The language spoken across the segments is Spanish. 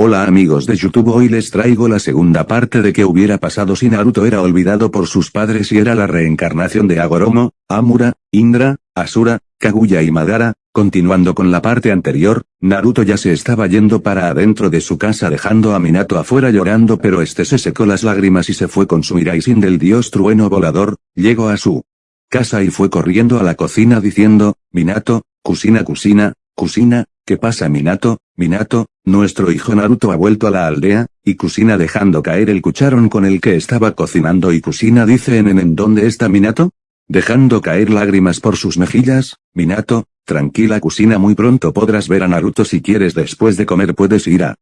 Hola amigos de YouTube hoy les traigo la segunda parte de qué hubiera pasado si Naruto era olvidado por sus padres y era la reencarnación de Agoromo, Amura, Indra, Asura, Kaguya y Madara, continuando con la parte anterior, Naruto ya se estaba yendo para adentro de su casa dejando a Minato afuera llorando pero este se secó las lágrimas y se fue con su Iraisin del dios trueno volador, llegó a su casa y fue corriendo a la cocina diciendo, Minato, cocina cocina, cocina, ¿qué pasa Minato? Minato, nuestro hijo Naruto ha vuelto a la aldea, y Kusina dejando caer el cucharón con el que estaba cocinando y Kusina dice en en ¿dónde está Minato? Dejando caer lágrimas por sus mejillas, Minato, tranquila Kusina muy pronto podrás ver a Naruto si quieres después de comer puedes ir a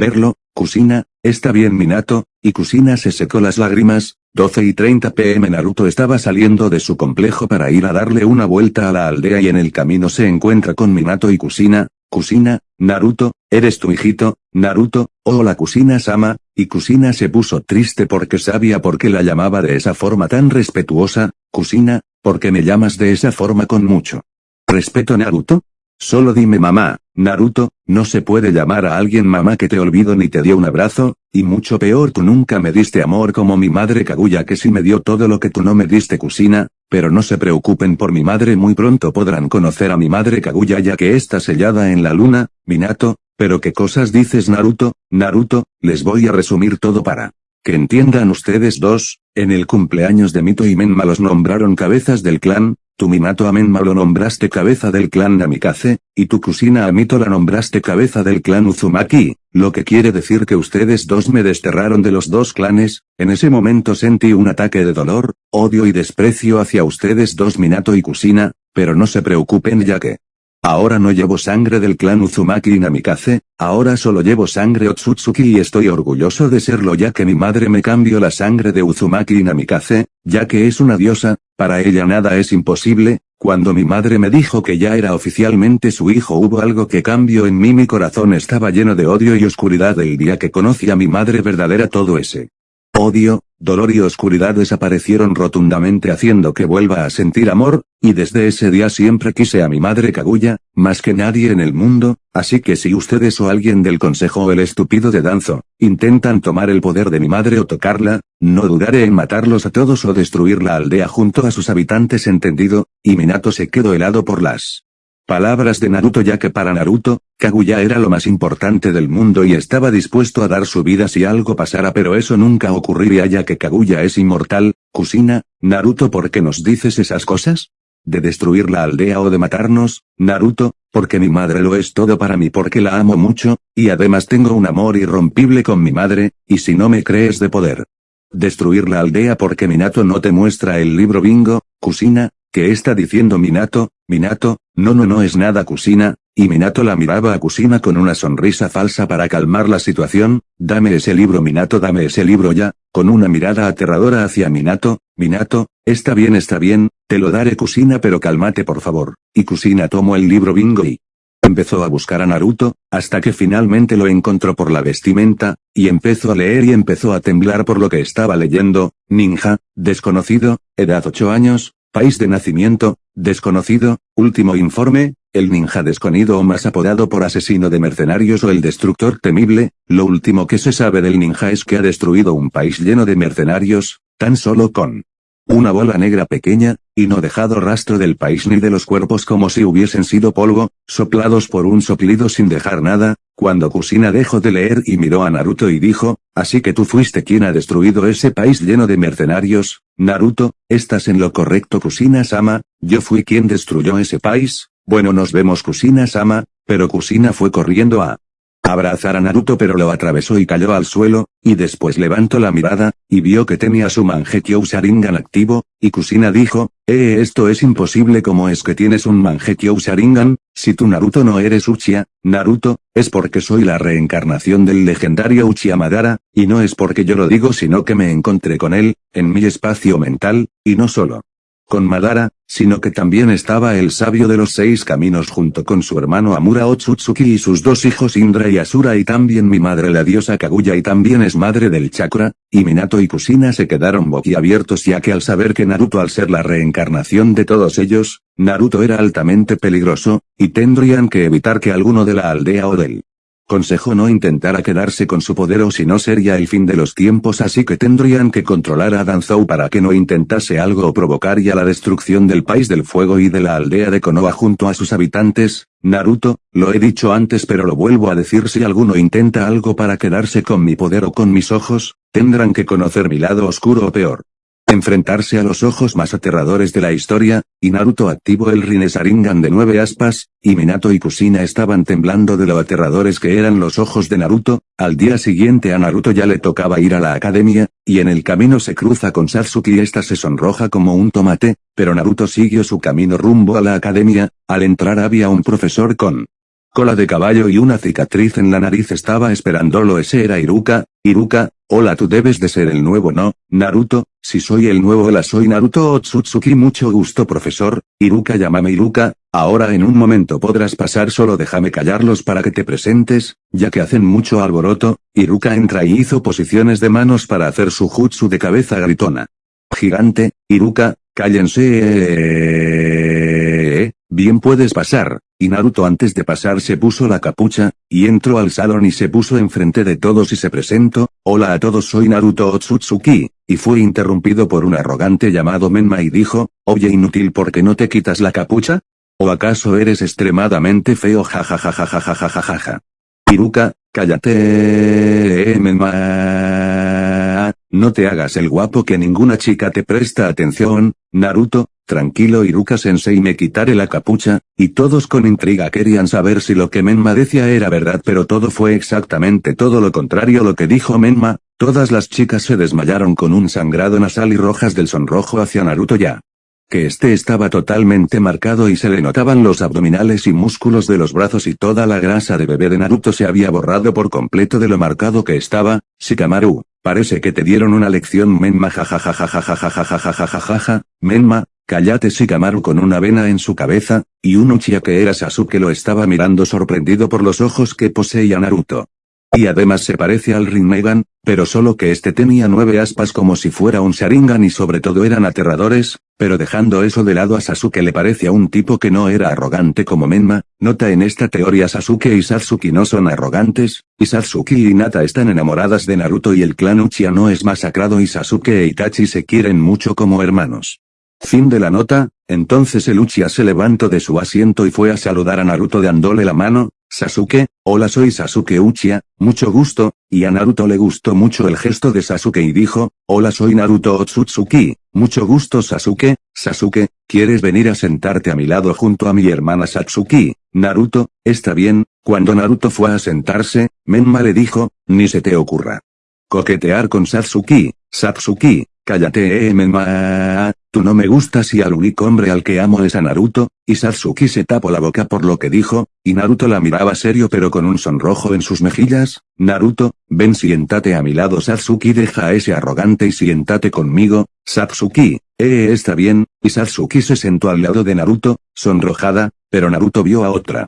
verlo, Kusina, está bien Minato, y Kusina se secó las lágrimas, 12 y 30 pm Naruto estaba saliendo de su complejo para ir a darle una vuelta a la aldea y en el camino se encuentra con Minato y Kusina, Kusina, Naruto, ¿eres tu hijito, Naruto? Hola Kusina Sama, y Kusina se puso triste porque sabía por qué la llamaba de esa forma tan respetuosa, Kusina, ¿por qué me llamas de esa forma con mucho respeto Naruto? Solo dime mamá, Naruto, no se puede llamar a alguien mamá que te olvido ni te dio un abrazo, y mucho peor tú nunca me diste amor como mi madre Kaguya que sí me dio todo lo que tú no me diste Kusina, pero no se preocupen por mi madre muy pronto podrán conocer a mi madre Kaguya ya que está sellada en la luna, Minato, pero qué cosas dices Naruto, Naruto, les voy a resumir todo para que entiendan ustedes dos, en el cumpleaños de Mito y Menma los nombraron cabezas del clan, tu Minato a Menma lo nombraste cabeza del clan Namikaze, y tu cocina a Mito la nombraste cabeza del clan Uzumaki, lo que quiere decir que ustedes dos me desterraron de los dos clanes, en ese momento sentí un ataque de dolor, odio y desprecio hacia ustedes dos Minato y Kusina, pero no se preocupen ya que Ahora no llevo sangre del clan Uzumaki Namikaze, ahora solo llevo sangre Otsutsuki y estoy orgulloso de serlo ya que mi madre me cambió la sangre de Uzumaki Namikaze, ya que es una diosa, para ella nada es imposible, cuando mi madre me dijo que ya era oficialmente su hijo hubo algo que cambió en mí mi corazón estaba lleno de odio y oscuridad el día que conocí a mi madre verdadera todo ese odio, dolor y oscuridad desaparecieron rotundamente haciendo que vuelva a sentir amor, y desde ese día siempre quise a mi madre Kaguya, más que nadie en el mundo, así que si ustedes o alguien del consejo o el estúpido de Danzo, intentan tomar el poder de mi madre o tocarla, no dudaré en matarlos a todos o destruir la aldea junto a sus habitantes entendido, y Minato se quedó helado por las Palabras de Naruto ya que para Naruto, Kaguya era lo más importante del mundo y estaba dispuesto a dar su vida si algo pasara pero eso nunca ocurriría ya que Kaguya es inmortal, Kusina, Naruto ¿por qué nos dices esas cosas? ¿De destruir la aldea o de matarnos, Naruto? Porque mi madre lo es todo para mí porque la amo mucho, y además tengo un amor irrompible con mi madre, y si no me crees de poder. Destruir la aldea porque Minato no te muestra el libro bingo, Kusina, ¿qué está diciendo Minato? Minato, no no no es nada Kusina, y Minato la miraba a Kusina con una sonrisa falsa para calmar la situación, dame ese libro Minato dame ese libro ya, con una mirada aterradora hacia Minato, Minato, está bien está bien, te lo daré Kusina pero cálmate por favor, y Kusina tomó el libro bingo y empezó a buscar a Naruto, hasta que finalmente lo encontró por la vestimenta, y empezó a leer y empezó a temblar por lo que estaba leyendo, ninja, desconocido, edad 8 años, País de nacimiento, desconocido, último informe, el ninja desconido o más apodado por asesino de mercenarios o el destructor temible, lo último que se sabe del ninja es que ha destruido un país lleno de mercenarios, tan solo con una bola negra pequeña, y no dejado rastro del país ni de los cuerpos como si hubiesen sido polvo, soplados por un soplido sin dejar nada, cuando Kusina dejó de leer y miró a Naruto y dijo, así que tú fuiste quien ha destruido ese país lleno de mercenarios, Naruto, estás en lo correcto Kusina-sama, yo fui quien destruyó ese país, bueno nos vemos Kusina-sama, pero Kusina fue corriendo a abrazar a Naruto pero lo atravesó y cayó al suelo, y después levantó la mirada, y vio que tenía su Mangekyo Sharingan activo, y Kusina dijo, eh esto es imposible como es que tienes un Mangekyo Sharingan, si tú Naruto no eres Uchiha, Naruto, es porque soy la reencarnación del legendario Uchiha Madara, y no es porque yo lo digo sino que me encontré con él, en mi espacio mental, y no solo con Madara, sino que también estaba el sabio de los seis caminos junto con su hermano Amura Otsutsuki y sus dos hijos Indra y Asura y también mi madre la diosa Kaguya y también es madre del chakra, y Minato y Kusina se quedaron boquiabiertos ya que al saber que Naruto al ser la reencarnación de todos ellos, Naruto era altamente peligroso, y tendrían que evitar que alguno de la aldea o del Consejo no intentara quedarse con su poder o si no sería el fin de los tiempos así que tendrían que controlar a Danzou para que no intentase algo o provocaría la destrucción del país del fuego y de la aldea de Konoha junto a sus habitantes, Naruto, lo he dicho antes pero lo vuelvo a decir si alguno intenta algo para quedarse con mi poder o con mis ojos, tendrán que conocer mi lado oscuro o peor enfrentarse a los ojos más aterradores de la historia, y Naruto activó el Rinnesaringan de nueve aspas, y Minato y Kusina estaban temblando de lo aterradores que eran los ojos de Naruto, al día siguiente a Naruto ya le tocaba ir a la academia, y en el camino se cruza con Satsuki y esta se sonroja como un tomate, pero Naruto siguió su camino rumbo a la academia, al entrar había un profesor con cola de caballo y una cicatriz en la nariz estaba esperándolo ese era Iruka, Iruka, hola tú debes de ser el nuevo no, Naruto, si soy el nuevo hola soy Naruto Otsutsuki mucho gusto profesor, Iruka llámame Iruka, ahora en un momento podrás pasar solo déjame callarlos para que te presentes, ya que hacen mucho alboroto, Iruka entra y hizo posiciones de manos para hacer su jutsu de cabeza gritona. Gigante, Iruka, cállense. Bien puedes pasar, y Naruto antes de pasar se puso la capucha, y entró al salón y se puso enfrente de todos y se presentó, hola a todos soy Naruto Otsutsuki, y fue interrumpido por un arrogante llamado Menma y dijo, oye inútil ¿por qué no te quitas la capucha? ¿O acaso eres extremadamente feo jajajajajajajajaja? Iruka, cállate Menma. No te hagas el guapo que ninguna chica te presta atención, Naruto, Tranquilo Iruka-sensei me quitaré la capucha, y todos con intriga querían saber si lo que Menma decía era verdad pero todo fue exactamente todo lo contrario lo que dijo Menma, todas las chicas se desmayaron con un sangrado nasal y rojas del sonrojo hacia Naruto ya. Que este estaba totalmente marcado y se le notaban los abdominales y músculos de los brazos y toda la grasa de bebé de Naruto se había borrado por completo de lo marcado que estaba, Shikamaru, parece que te dieron una lección Menma jajajajajajajajajajajajaja, Menma, Cállate Shikamaru con una vena en su cabeza, y un Uchiha que era Sasuke lo estaba mirando sorprendido por los ojos que poseía Naruto. Y además se parece al Rinnegan, pero solo que este tenía nueve aspas como si fuera un Sharingan y sobre todo eran aterradores, pero dejando eso de lado a Sasuke le parece a un tipo que no era arrogante como Menma, nota en esta teoría Sasuke y Satsuki no son arrogantes, y Satsuki y Hinata están enamoradas de Naruto y el clan Uchiha no es masacrado y Sasuke e Itachi se quieren mucho como hermanos. Fin de la nota, entonces el Uchiha se levantó de su asiento y fue a saludar a Naruto dándole la mano, Sasuke, hola soy Sasuke Uchiha, mucho gusto, y a Naruto le gustó mucho el gesto de Sasuke y dijo, hola soy Naruto Otsutsuki, mucho gusto Sasuke, Sasuke, ¿quieres venir a sentarte a mi lado junto a mi hermana Satsuki? Naruto, está bien, cuando Naruto fue a sentarse, Menma le dijo, ni se te ocurra. Coquetear con Satsuki, Satsuki, Cállate eh tú no me gustas y al único hombre al que amo es a Naruto, y Satsuki se tapó la boca por lo que dijo, y Naruto la miraba serio pero con un sonrojo en sus mejillas, Naruto, ven siéntate a mi lado. Satsuki deja a ese arrogante y siéntate conmigo, Satsuki, eh está bien, y Satsuki se sentó al lado de Naruto, sonrojada, pero Naruto vio a otra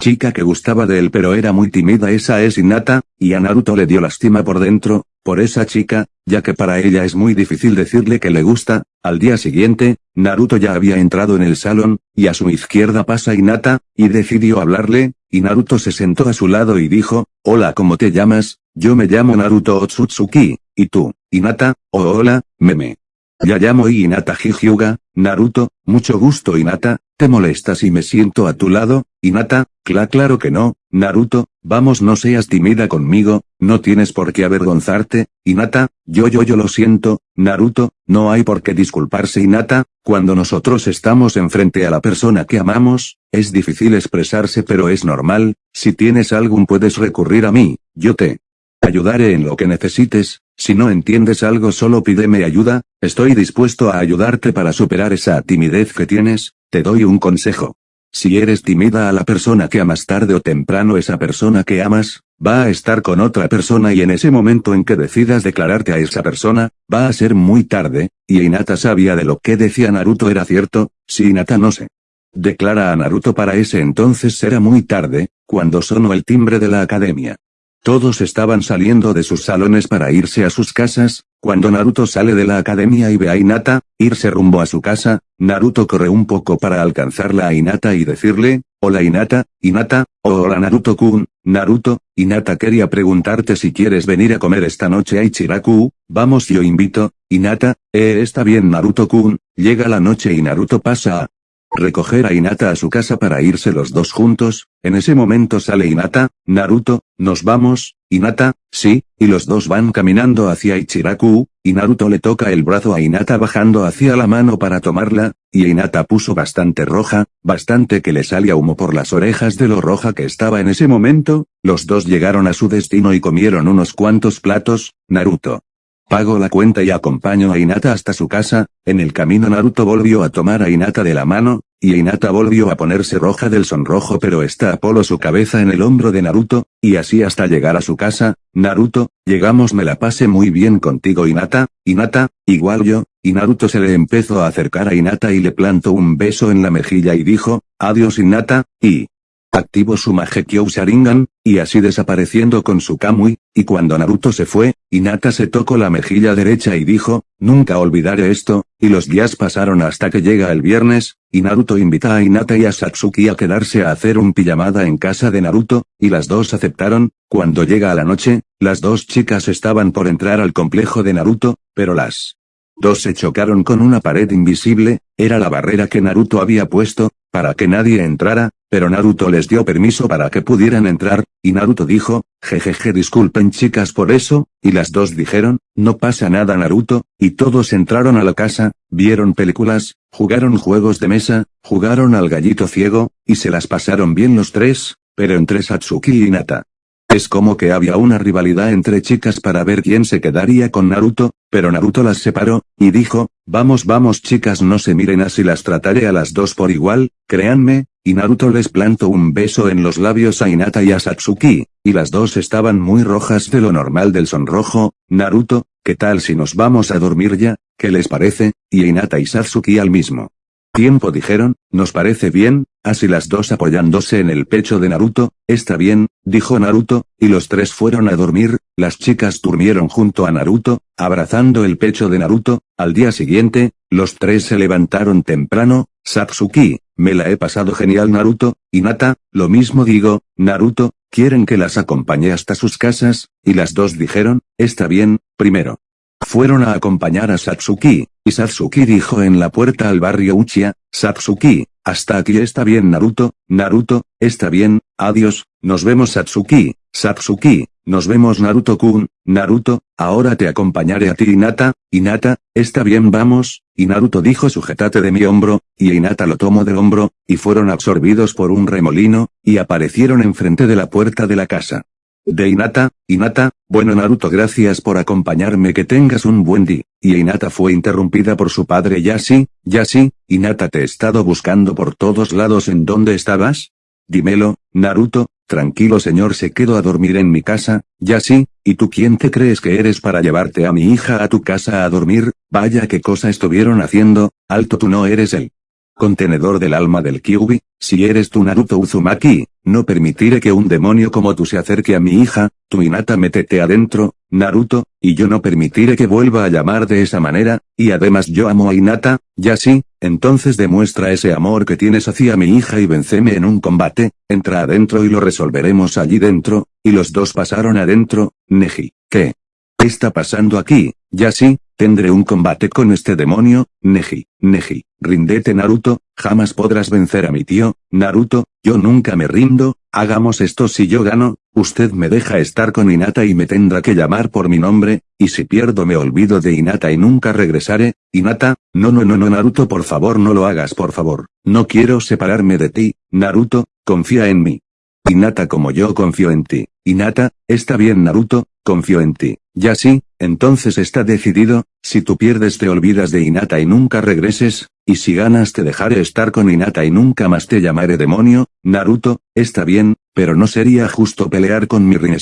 chica que gustaba de él pero era muy tímida. Esa es Hinata, y a Naruto le dio lástima por dentro, por esa chica, ya que para ella es muy difícil decirle que le gusta, al día siguiente, Naruto ya había entrado en el salón, y a su izquierda pasa Hinata, y decidió hablarle, y Naruto se sentó a su lado y dijo, hola ¿cómo te llamas? Yo me llamo Naruto Otsutsuki, ¿y tú, Hinata? Oh hola, meme. Ya llamo Hinata Hyuga, Naruto, mucho gusto Hinata, ¿te molesta si me siento a tu lado, Hinata? Cla claro que no, Naruto, vamos no seas tímida conmigo, no tienes por qué avergonzarte, Hinata, yo yo yo lo siento, Naruto, no hay por qué disculparse Hinata, cuando nosotros estamos enfrente a la persona que amamos, es difícil expresarse pero es normal, si tienes algún puedes recurrir a mí, yo te ayudaré en lo que necesites, si no entiendes algo solo pídeme ayuda, estoy dispuesto a ayudarte para superar esa timidez que tienes, te doy un consejo. Si eres tímida a la persona que amas tarde o temprano esa persona que amas, va a estar con otra persona y en ese momento en que decidas declararte a esa persona, va a ser muy tarde, y Hinata sabía de lo que decía Naruto era cierto, si Hinata no se declara a Naruto para ese entonces será muy tarde, cuando sonó el timbre de la academia. Todos estaban saliendo de sus salones para irse a sus casas, cuando Naruto sale de la academia y ve a Hinata, irse rumbo a su casa, Naruto corre un poco para alcanzarla a Hinata y decirle, hola Hinata, Hinata, hola Naruto-kun, Naruto, Hinata quería preguntarte si quieres venir a comer esta noche a Ichiraku, vamos yo invito, Hinata, eh está bien Naruto-kun, llega la noche y Naruto pasa a recoger a Hinata a su casa para irse los dos juntos, en ese momento sale Hinata, Naruto, nos vamos, Hinata, sí, y los dos van caminando hacia Ichiraku, y Naruto le toca el brazo a Hinata bajando hacia la mano para tomarla, y Hinata puso bastante roja, bastante que le salía humo por las orejas de lo roja que estaba en ese momento, los dos llegaron a su destino y comieron unos cuantos platos, Naruto. Pago la cuenta y acompaño a Hinata hasta su casa, en el camino Naruto volvió a tomar a Hinata de la mano, y Hinata volvió a ponerse roja del sonrojo pero está Apolo su cabeza en el hombro de Naruto, y así hasta llegar a su casa, Naruto, llegamos me la pasé muy bien contigo Hinata, Hinata, igual yo, y Naruto se le empezó a acercar a Hinata y le plantó un beso en la mejilla y dijo, adiós Hinata, y, activó su Magekyo Sharingan, y así desapareciendo con su Kamui, y cuando Naruto se fue, Hinata se tocó la mejilla derecha y dijo, nunca olvidaré esto, y los días pasaron hasta que llega el viernes, y Naruto invita a Hinata y a Satsuki a quedarse a hacer un pijamada en casa de Naruto, y las dos aceptaron, cuando llega la noche, las dos chicas estaban por entrar al complejo de Naruto, pero las dos se chocaron con una pared invisible, era la barrera que Naruto había puesto, para que nadie entrara, pero Naruto les dio permiso para que pudieran entrar, y Naruto dijo, jejeje disculpen chicas por eso, y las dos dijeron, no pasa nada Naruto, y todos entraron a la casa, vieron películas, jugaron juegos de mesa, jugaron al gallito ciego, y se las pasaron bien los tres, pero entre Satsuki y Nata. Es como que había una rivalidad entre chicas para ver quién se quedaría con Naruto, pero Naruto las separó, y dijo, vamos vamos chicas no se miren así las trataré a las dos por igual, créanme, y Naruto les plantó un beso en los labios a Hinata y a Satsuki, y las dos estaban muy rojas de lo normal del sonrojo, Naruto, ¿qué tal si nos vamos a dormir ya? ¿Qué les parece? Y Hinata y Satsuki al mismo tiempo dijeron, nos parece bien, así las dos apoyándose en el pecho de Naruto, está bien, dijo Naruto, y los tres fueron a dormir, las chicas durmieron junto a Naruto, abrazando el pecho de Naruto, al día siguiente, los tres se levantaron temprano, Satsuki, me la he pasado genial Naruto, y Nata, lo mismo digo, Naruto, quieren que las acompañe hasta sus casas, y las dos dijeron, está bien, primero. Fueron a acompañar a Satsuki, y Satsuki dijo en la puerta al barrio Uchiha, Satsuki, hasta aquí está bien Naruto, Naruto, está bien, adiós, nos vemos Satsuki, Satsuki, nos vemos Naruto-kun, Naruto, ahora te acompañaré a ti Hinata, Hinata, está bien vamos, y Naruto dijo sujétate de mi hombro, y Hinata lo tomó del hombro, y fueron absorbidos por un remolino, y aparecieron enfrente de la puerta de la casa. De Hinata, Hinata, bueno Naruto gracias por acompañarme que tengas un buen día. Y Hinata fue interrumpida por su padre Yashi, Yashi, Hinata te he estado buscando por todos lados en dónde estabas? Dímelo, Naruto, tranquilo señor se quedó a dormir en mi casa, Yashi, ¿y tú quién te crees que eres para llevarte a mi hija a tu casa a dormir? Vaya qué cosa estuvieron haciendo, alto tú no eres él contenedor del alma del Kyubi, si eres tu Naruto Uzumaki, no permitiré que un demonio como tú se acerque a mi hija, tu Hinata métete adentro, Naruto, y yo no permitiré que vuelva a llamar de esa manera, y además yo amo a Hinata, ya sí, entonces demuestra ese amor que tienes hacia mi hija y venceme en un combate, entra adentro y lo resolveremos allí dentro, y los dos pasaron adentro, Neji, ¿qué? está pasando aquí? Ya sí, tendré un combate con este demonio, Neji, Neji, rindete Naruto, jamás podrás vencer a mi tío, Naruto, yo nunca me rindo, hagamos esto si yo gano, usted me deja estar con Hinata y me tendrá que llamar por mi nombre, y si pierdo me olvido de Hinata y nunca regresaré, Hinata, no no no no Naruto por favor no lo hagas por favor, no quiero separarme de ti, Naruto, confía en mí. Hinata como yo confío en ti, Hinata, está bien Naruto, confío en ti. Ya sí, entonces está decidido, si tú pierdes te olvidas de Hinata y nunca regreses, y si ganas te dejaré estar con Hinata y nunca más te llamaré demonio, Naruto, está bien, pero no sería justo pelear con mi Rinne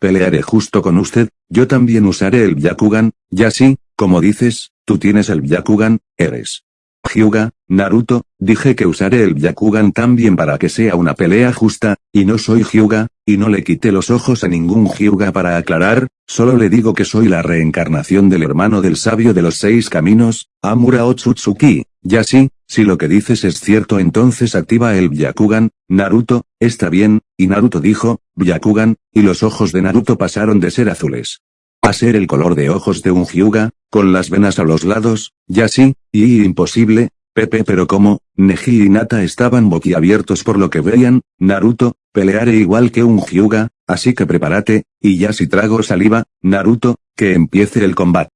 pelearé justo con usted, yo también usaré el Byakugan, ya sí, como dices, tú tienes el Byakugan, eres. Hyuga, Naruto, dije que usaré el Byakugan también para que sea una pelea justa, y no soy Hyuga, y no le quité los ojos a ningún Hyuga para aclarar, solo le digo que soy la reencarnación del hermano del sabio de los seis caminos, Amura Otsutsuki, ya sí, Si lo que dices es cierto entonces activa el Byakugan, Naruto, está bien, y Naruto dijo, Byakugan, y los ojos de Naruto pasaron de ser azules a ser el color de ojos de un Hyuga, con las venas a los lados, ya sí, y imposible, Pepe pero como, Neji y Nata estaban boquiabiertos por lo que veían, Naruto, pelearé igual que un Hyuga, así que prepárate, y ya si trago saliva, Naruto, que empiece el combate.